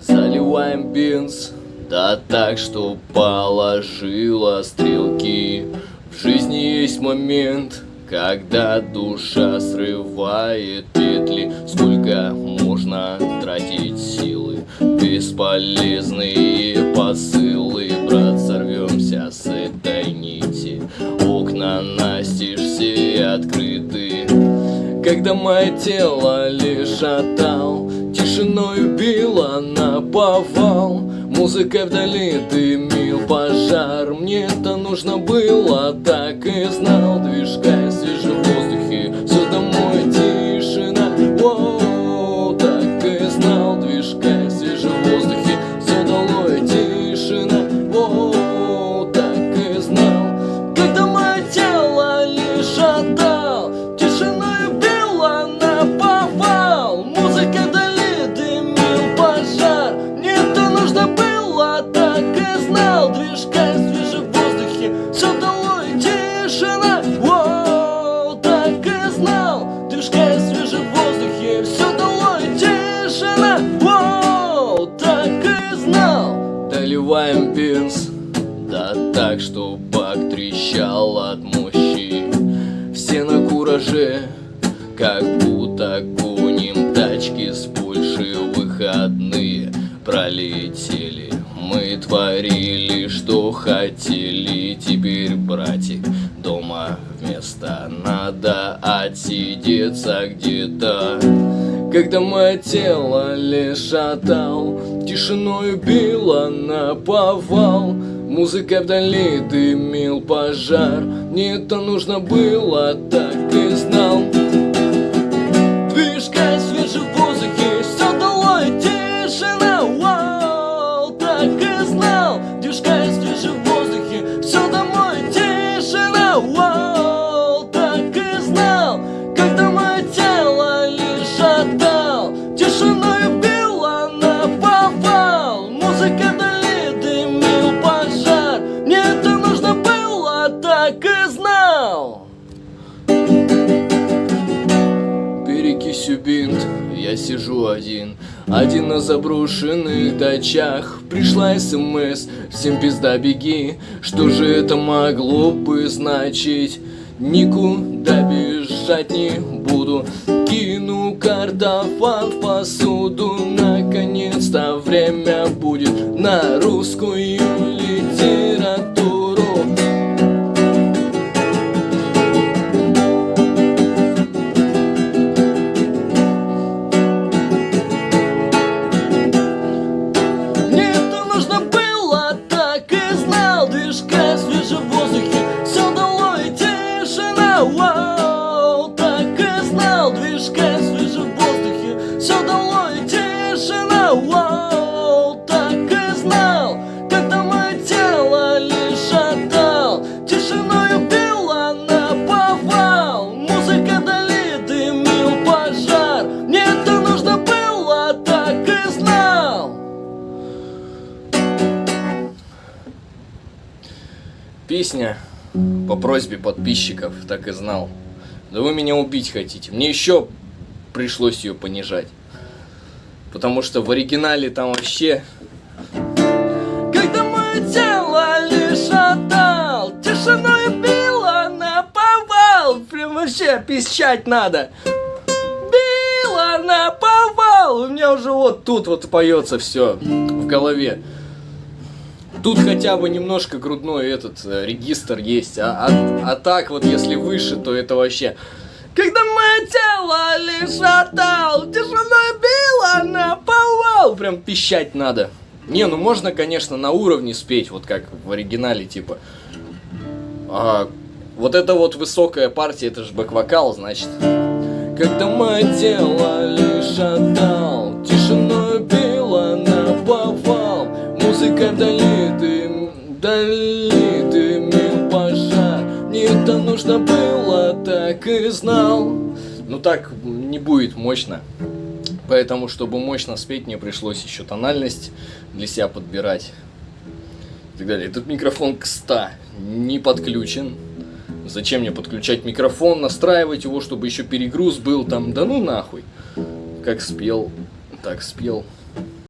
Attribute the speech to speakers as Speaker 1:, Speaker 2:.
Speaker 1: Заливаем бенз, да так, что положила стрелки. В жизни есть момент, когда душа срывает петли. Сколько можно тратить силы? Бесполезные посылы. Брат, сорвемся с этой нити. Окна настежь все открыты. Когда мое тело лишь отдал Тишиной убила на повал. Музыка вдали дымил пожар. Мне это нужно было, так и знал. Движка в знал Доливаем бенз, да так, что бак трещал от мощи. Все на кураже, как будто гоним тачки с Польши Выходные. Пролетели Мы творили, что хотели. Теперь, братик, дома вместо Надо отсидеться где-то. Когда мое тело лишь отдал Тишиной убило на повал. Музыка вдали дымил пожар. Мне это нужно было, так и знал. Движка так и знал. Перекисью бинт, я сижу один. Один на заброшенных дачах. Пришла СМС, всем пизда беги. Что же это могло бы значить? Никуда бежать не буду. Кину картофан в посуду. Наконец-то время будет на русскую литературу Вау, так и знал Движка в свежем воздухе, все долой тишина. Вау, так и знал Когда мое тело лишь отдал. Тишиной убила на повал. Музыка вдали дымил пожар. Мне это нужно было, так и знал. Песня по просьбе подписчиков, так и знал. Да вы меня убить хотите. Мне еще пришлось ее понижать. Потому что в оригинале там вообще... Когда мое тело лишь отдал, тишиной било на повал. Прям вообще пищать надо. Било на повал. У меня уже вот тут вот поется все в голове. Тут хотя бы немножко грудной этот э, регистр есть, а, а, а так вот если выше, то это вообще... Когда мое тело лишь отдал, тишиной било на повал, прям пищать надо. Не, ну можно, конечно, на уровне спеть, вот как в оригинале, типа. А, вот это вот высокая партия, это же бэк-вокал, значит. Когда мое тело лишь отдал, музыка вдали дым, вдали дымил пожар. Мне это нужно было, так и знал. Ну так не будет мощно. Поэтому, чтобы мощно спеть, мне пришлось еще тональность для себя подбирать. И так далее. Этот микрофон к 100 не подключен. Зачем мне подключать микрофон, настраивать его, чтобы еще перегруз был там? Да ну нахуй. Как спел, так спел.